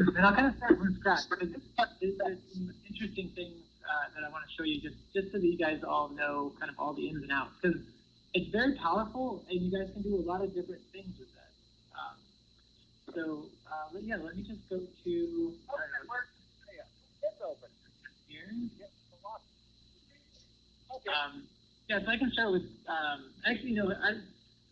And I'll kind of start from scratch. But this is some interesting things uh, that I want to show you just, just so that you guys all know kind of all the ins and outs. Because it's very powerful, and you guys can do a lot of different things with it. Um, so, uh, yeah, let me just go to. It's open. Here. Um, yeah, so I can start with, um, actually, know, I,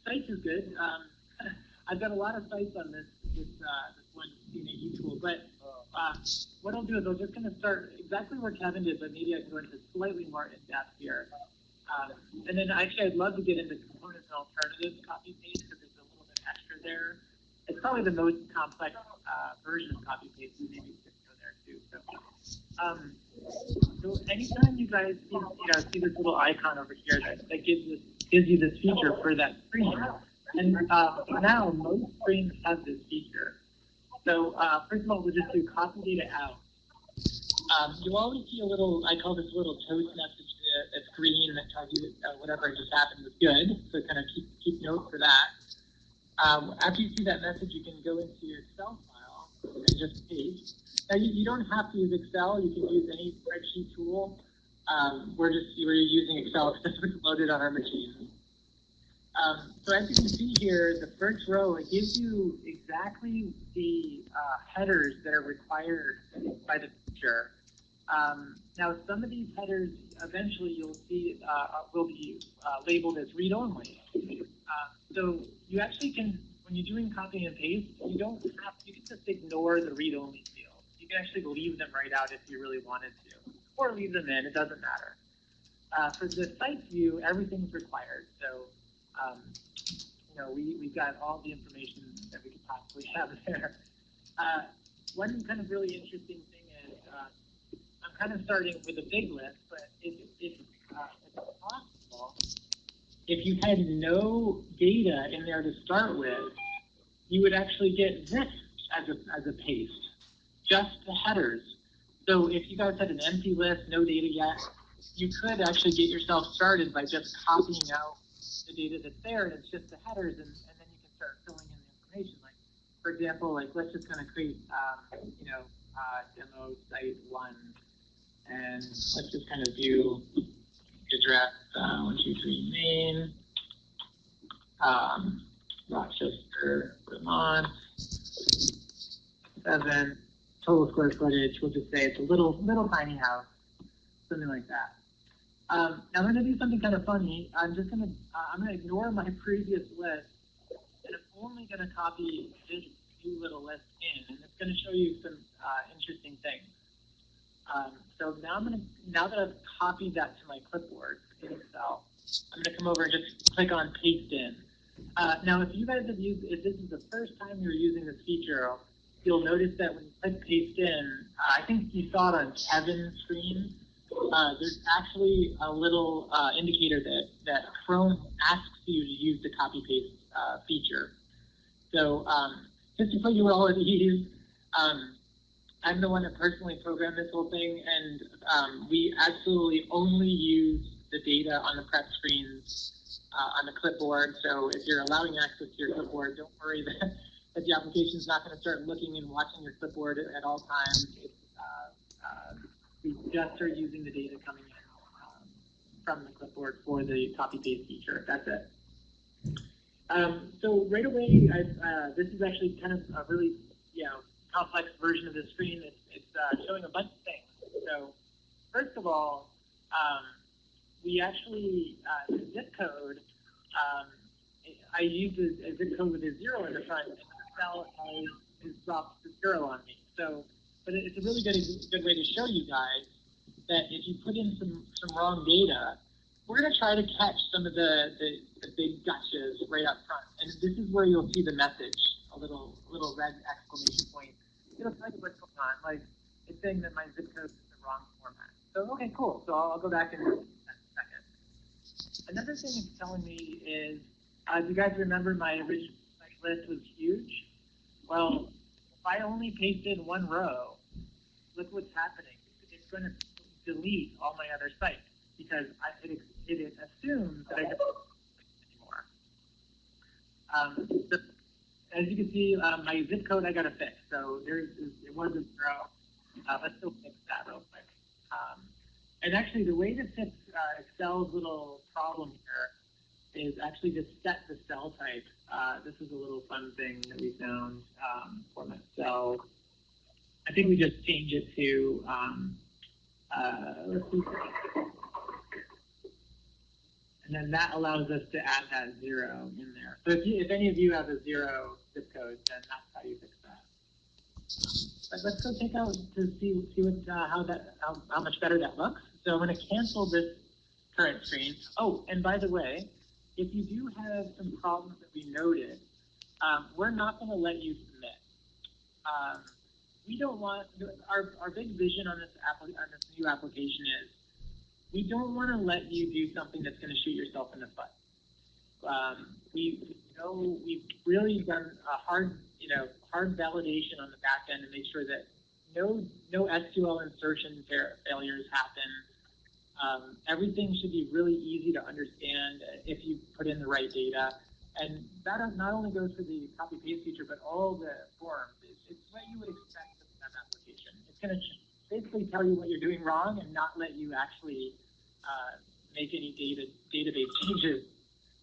sites is good. Um, I've got a lot of sites on this, this, uh, this CNAE tool, but uh, what I'll do is I'm just going to start exactly where Kevin did, but maybe I can go into slightly more in depth here. Um, and then actually, I'd love to get into components and alternatives copy paste because there's a little bit extra there. It's probably the most complex uh, version of copy paste, so maybe we could go there too. So, um, so anytime you guys see, you know, see this little icon over here that, that gives this gives you this feature for that screen, and uh, now most screens have this feature. So uh, first of all, we'll just do copy data out. Um, you'll always see a little, I call this a little toast message that's green and that tells you that uh, whatever just happened was good. So kind of keep, keep note for that. Um, after you see that message, you can go into your Excel file and just paste. Now, you, you don't have to use Excel. You can use any spreadsheet tool. Um, we're just we're using Excel because it's loaded on our machine. Um, so as you can see here, the first row, it gives you exactly the uh, headers that are required by the feature. Um, now, some of these headers, eventually you'll see, uh, will be uh, labeled as read-only. Uh, so you actually can, when you're doing copy and paste, you don't have, you can just ignore the read-only fields. You can actually leave them right out if you really wanted to, or leave them in, it doesn't matter. Uh, for the site view, everything's required. So um, you know, we, we've got all the information that we could possibly have there. Uh, one kind of really interesting thing is, uh, I'm kind of starting with a big list, but if, if, uh, if it's possible, if you had no data in there to start with, you would actually get this as a, as a paste, just the headers. So if you guys had an empty list, no data yet, you could actually get yourself started by just copying out the data that's there, and it's just the headers, and, and then you can start filling in the information. Like, for example, like let's just kind of create, um, you know, uh, demo site one, and let's just kind of view address uh, one two three main, um, Rochester, Vermont, seven total square footage. We'll just say it's a little little tiny house, something like that. Um, now I'm going to do something kind of funny. I'm just going to, uh, I'm going to ignore my previous list, and I'm only going to copy this new little list in, and it's going to show you some uh, interesting things. Um, so now I'm going to, now that I've copied that to my clipboard in Excel, I'm going to come over and just click on paste in. Uh, now, if you guys have used, if this is the first time you're using this feature, you'll notice that when you click paste in, I think you saw it on Kevin's screen, uh, there's actually a little uh, indicator that, that Chrome asks you to use the copy paste uh, feature. So um, just to put you all at ease, um, I'm the one that personally programmed this whole thing, and um, we absolutely only use the data on the prep screens uh, on the clipboard. So if you're allowing access to your clipboard, don't worry that, that the application is not going to start looking and watching your clipboard at all times. Uh, we just are using the data coming in um, from the clipboard for the copy paste feature. That's it. Um, so right away, uh, this is actually kind of a really you know complex version of the screen. It's, it's uh, showing a bunch of things. So first of all, um, we actually uh, the zip code. Um, I use a, a, zip code with a zero in the front, and the cell has, has dropped the zero on me. So but it's a really good good way to show you guys that if you put in some some wrong data, we're going to try to catch some of the, the, the big gotchas right up front. And this is where you'll see the message, a little little red exclamation point. It'll tell you what's going on. Like it's saying that my zip code is the wrong format. So okay, cool. So I'll, I'll go back and in a second. Another thing it's telling me is, uh, do you guys remember my original list was huge? Well, if I only pasted one row, look what's happening. It's going to delete all my other sites because I, it, it assumes that I don't anymore. Um, so as you can see, uh, my zip code I got to fix. So there's it was a zero. Uh, let's still fix that real quick. Um, and actually, the way to fix uh, Excel's little problem here is actually to set the cell type. Uh, this is a little fun thing that we found um, format cell. I think we just change it to um, uh, let's see. And then that allows us to add that zero in there. So if, you, if any of you have a zero zip code, then that's how you fix that. But let's go take out to see, see what, uh, how, that, how, how much better that looks. So I'm going to cancel this current screen. Oh, and by the way, if you do have some problems that we noted, um, we're not going to let you submit. Um, we don't want, our, our big vision on this, app, on this new application is we don't want to let you do something that's going to shoot yourself in the foot. Um, we know we've really done a hard you know hard validation on the back end to make sure that no no SQL insertion failures happen. Um, everything should be really easy to understand if you put in the right data. And that not only goes for the copy paste feature, but all the forms. It's, it's what you would expect. It's going to basically tell you what you're doing wrong and not let you actually uh, make any data database changes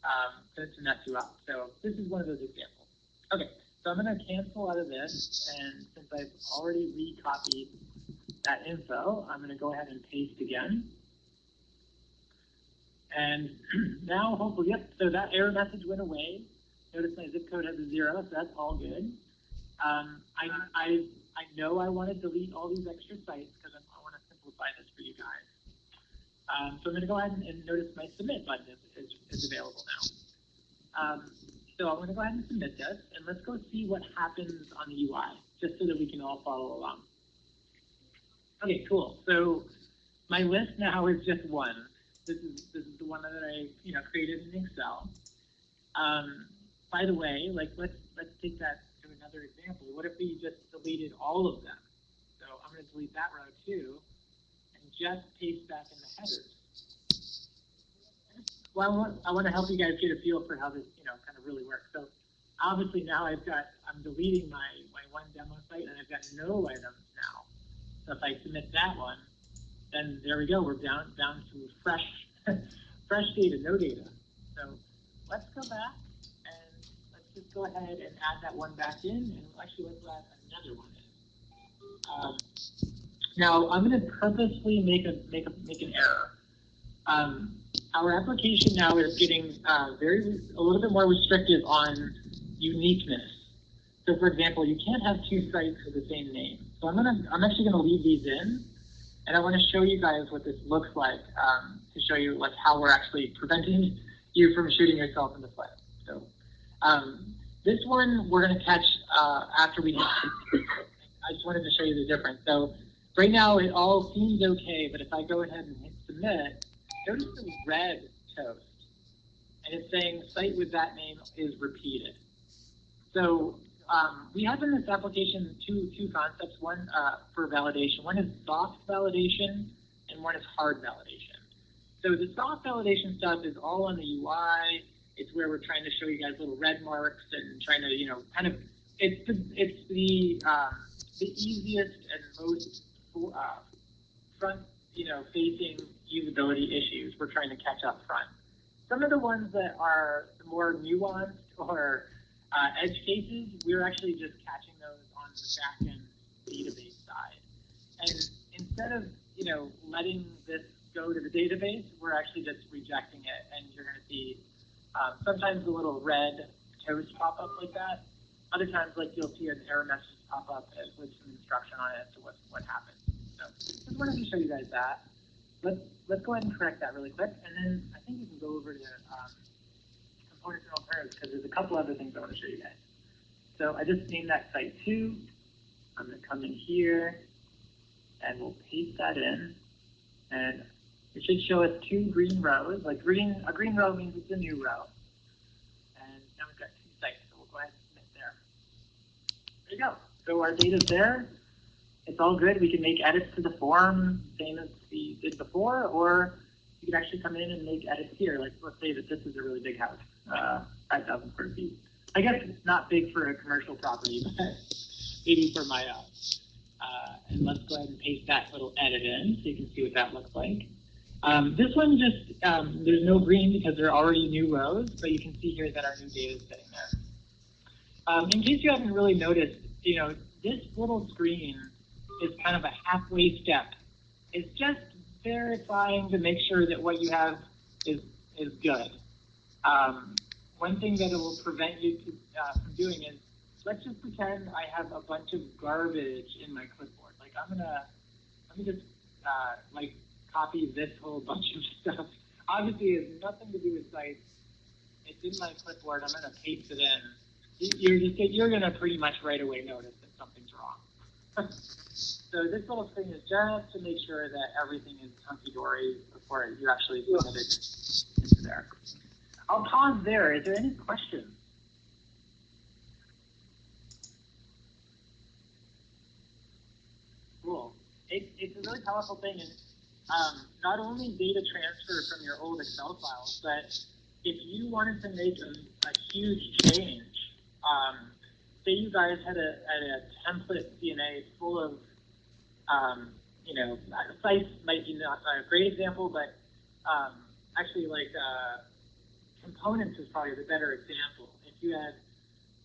um, to, to mess you up. So this is one of those examples. Okay, so I'm going to cancel out of this, and since I've already recopied that info, I'm going to go ahead and paste again. And now, hopefully, yep, so that error message went away. Notice my zip code has a zero, so that's all good. Um, I, I I know I want to delete all these extra sites because I want to simplify this for you guys. Um, so I'm going to go ahead and, and, notice my submit button is, is, is available now. Um, so I'm going to go ahead and submit this, and let's go see what happens on the UI, just so that we can all follow along. Okay, cool. So my list now is just one. This is this is the one that I you know created in Excel. Um, by the way, like let's let's take that another example. What if we just deleted all of them? So I'm going to delete that row too, and just paste back in the headers. Well, I want, I want to help you guys get a feel for how this, you know, kind of really works. So obviously now I've got, I'm deleting my, my one demo site and I've got no items now. So if I submit that one, then there we go. We're down, down to fresh, fresh data, no data. So let's go back just go ahead and add that one back in, and actually let's add another one in. Um, now I'm going to purposely make a make a make an error. Um, our application now is getting uh, very a little bit more restrictive on uniqueness. So, for example, you can't have two sites with the same name. So I'm gonna I'm actually gonna leave these in, and I want to show you guys what this looks like um, to show you like how we're actually preventing you from shooting yourself in the foot. So um, this one we're going to catch uh, after we. I just wanted to show you the difference. So right now it all seems okay, but if I go ahead and hit submit, notice the red toast, and it's saying site with that name is repeated. So um, we have in this application two two concepts. One uh, for validation. One is soft validation, and one is hard validation. So the soft validation stuff is all on the UI it's where we're trying to show you guys little red marks and trying to, you know, kind of, it's the, it's the, um, the easiest and most uh, front, you know, facing usability issues we're trying to catch up front. Some of the ones that are more nuanced or uh, edge cases, we're actually just catching those on the back end database side. And instead of, you know, letting this go to the database, we're actually just rejecting it, and you're going to see um, sometimes a little red toast pop up like that. Other times, like you'll see an error message pop up with some instruction on it as to what what happened. So just wanted to show you guys that. Let's let's go ahead and correct that really quick, and then I think we can go over to um, components and alternatives because there's a couple other things I want to show you guys. So I just named that site two. I'm going to come in here, and we'll paste that in, and it should show us two green rows. Like green, a green row means it's a new row. And now we've got two sites, so we'll go ahead and submit there. There you go. So our data's there. It's all good. We can make edits to the form, same as we did before, or you can actually come in and make edits here. Like let's say that this is a really big house, uh, 5,000 square feet. I guess it's not big for a commercial property, but maybe for my, uh, uh, and let's go ahead and paste that little edit in so you can see what that looks like. Um, this one just, um, there's no green because there are already new rows, but you can see here that our new data is sitting there. Um, in case you haven't really noticed, you know, this little screen is kind of a halfway step. It's just verifying to make sure that what you have is, is good. Um, one thing that it will prevent you to, uh, from doing is, let's just pretend I have a bunch of garbage in my clipboard. Like I'm gonna, let me just, uh, like copy this whole bunch of stuff. Obviously it has nothing to do with sites. It's in my clipboard, I'm gonna paste it in. You- You're just, you're gonna pretty much right away notice that something's wrong. So this little thing is just to make sure that everything is hunky-dory before you actually submit it into there. I'll pause there. Is there any questions? Cool. It, it's a really powerful thing, and um, not only data transfer from your old Excel files, but if you wanted to make a, a huge change, um, say you guys had a, had a template DNA full of, um, you know, sites might be not a great example, but um, actually like uh, components is probably the better example. If you had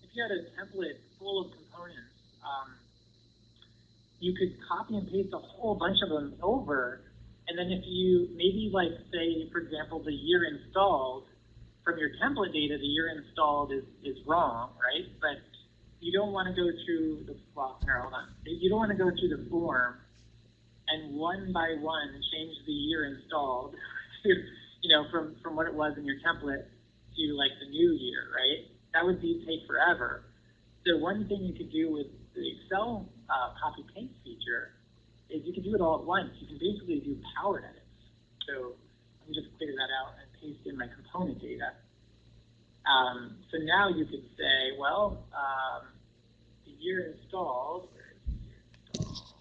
if you had a template full of components, um, you could copy and paste a whole bunch of them over, and then if you maybe like say for example the year installed from your template data, the year installed is is wrong, right? But you don't want to go through the well, hold on. You don't want to go through the form and one by one change the year installed to, you know, from, from what it was in your template to like the new year, right? That would be take forever. So one thing you could do with the Excel uh, copy paste feature is you can do it all at once. You can basically do power edits. So let me just clear that out and paste in my component data. Um, so now you could say, well, um, the year installed, the year installed?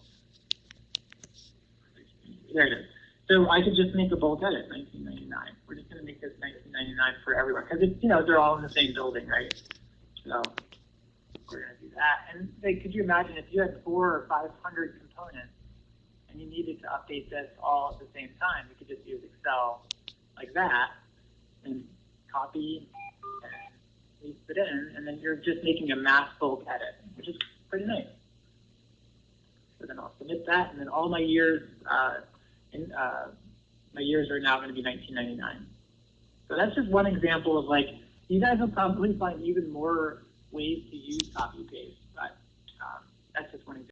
There it is. So I could just make a bold edit, 1999. We're just going to make this 1999 for everyone because it's you know they're all in the same building, right? So we're going to do that. And like, could you imagine if you had four or 500 components you needed to update this all at the same time? You could just use Excel like that and copy and paste it in, and then you're just making a mass bulk edit, which is pretty nice. So then I'll submit that, and then all my years, uh, in, uh, my years are now going to be 1999. So that's just one example of like, you guys will probably find even more ways to use copy paste, but um, that's just one example.